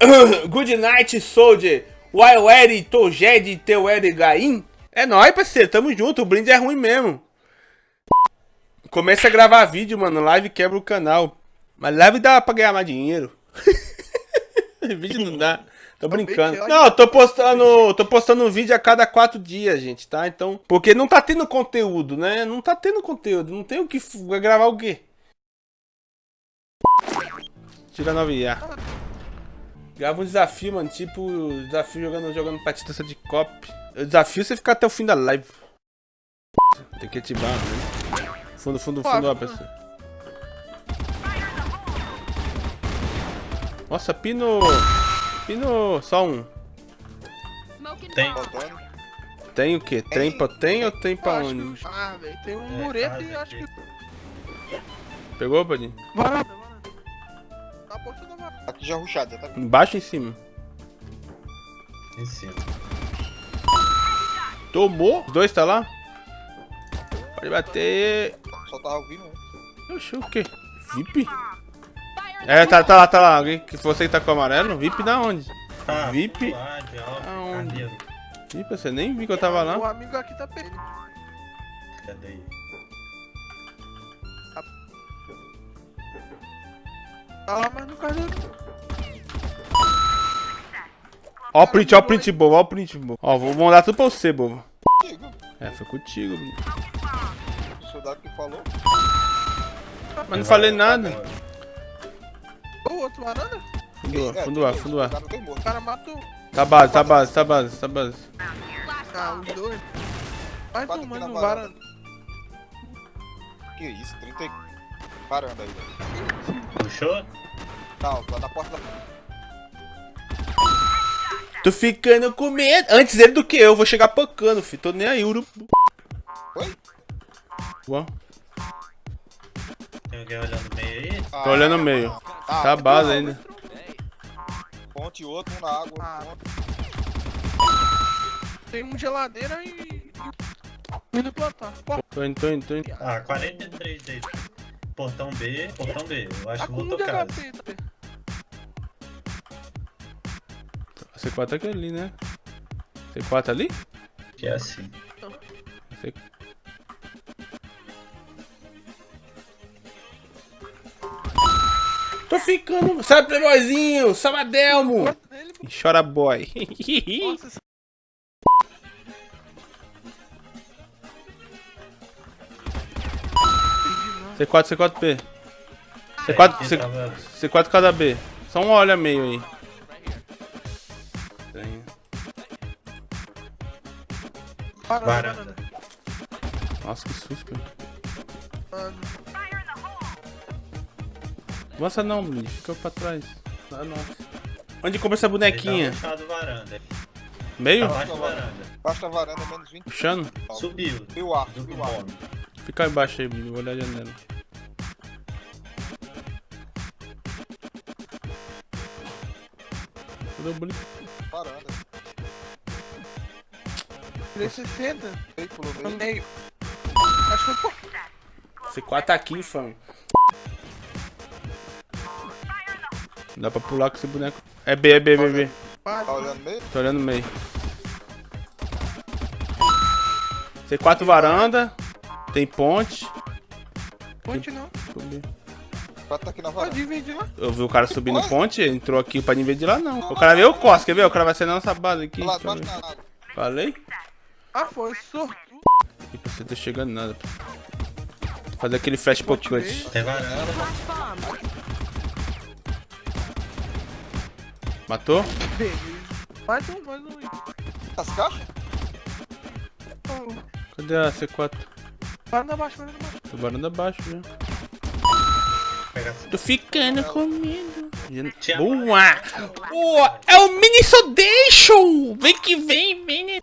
Good night, soldier. Wild Eri, Tojed, teu Eri Gaim. É nóis, parceiro. Tamo junto. O brinde é ruim mesmo. Começa a gravar vídeo, mano. Live quebra o canal. Mas live dá pra ganhar mais dinheiro. vídeo não dá. Tô brincando. Não, tô postando, tô postando um vídeo a cada quatro dias, gente, tá? Então, porque não tá tendo conteúdo, né? Não tá tendo conteúdo. Não tem o que gravar o quê? Tira 9 IA. Grava um desafio, mano. Tipo, desafio jogando, jogando partida de cop. O desafio é você ficar até o fim da live. Tem que ativar, né? Fundo, fundo, fundo, ó, pessoal. Nossa, pino. Pino. Só um. Tem. Tem o quê? Tem pra tem ou tem pra onde? Ah, velho, tem um é, mureto e acho que. Pegou, Padinho? Varanda, varanda. Tá a porta. Aqui já ruxado, tá? Embaixo ou em cima? Em cima. Tomou? Os dois tá lá? Pode bater. Só tava ouvindo um. Oxi, o quê? VIP? É, tá, tá lá, tá lá. Alguém que você que tá com o amarelo? VIP da onde? Ah, VIP? Aonde? Ih, você nem viu que eu tava lá. O amigo aqui tá perdido. Cadê? Tá lá, mas não cadê? Ó o print, ó o print, bobo, ó o print, bobo. Ó, vou mandar tudo pra você, bobo. É, foi contigo, menino. O soldado que falou. Mas não falei nada. O outro varanda? Fundo A, fundo A, fundo A. O cara matou. Tá base, tá base, tá base, tá base. Ah, os dois. Mais Quatro um, varanda. Que isso, 30 Varanda aí, velho. Puxou? Não, lá na porta da... Tô ficando com medo. Antes ele do que eu, vou chegar pancando, filho. Tô nem aí, urubu. Oi? Uau. Tem alguém olhando no meio aí? Ah, Tô olhando no meio. Ah, Tá a base ainda. Ponte outro, um na água. Ah. Tem um geladeira e. Indo plantar. Tô indo, tô indo, tô indo. Ah, 43 aí. Portão B, portão B. Eu acho que vou tocar. HP. Tá? C4 aqui ali, né? C4 ali? Que é assim. C... Tô ficando. Sabe, playboyzinho? Sabadelmo! Ele, Chora boy. nossa, esse C4, C4P. É, C4, quem C... tava- C4 cada B. Só um olha meio aí. Estranho. varanda. Nossa, que susto, cara. Avança não, menino. Fica pra trás. Ah, nossa. Onde compra essa bonequinha? tá varanda. Meio? Abaixo da varanda. Baixa a varanda, menos 20. Puxando? Subiu. E o ar, e o ar. Fica aí embaixo aí, menino. Vou olhar a janela. Tudo bonito. Varanda. 360. Veículo No meio. Acho que foi. C4 tá aqui, fã. Não dá pra pular com esse boneco. É B, é B, B, B. Tá olhando meio? Tô olhando no meio. C4 varanda. Tem ponte. Ponte não. Subi. Quatro tá aqui na varanda. Pode lá. Eu vi o cara subindo ponte, entrou aqui pra de lá não. O cara veio o Costa, quer ver? O cara vai ser na nossa base aqui. Lá da água. Falei? Ah, foi sortudo. E pra você tá chegando nada. Fazer aquele flash pro clutch. Tem varanda. Matou? Beleza. Mais um, mais um. As caixas? Oh, Cadê a C4? Varanda abaixo, varanda abaixo. Tô varanda abaixo já. Tô ficando com medo. Boa! Boa! É o Mini Sodation! Vem que vem, vem.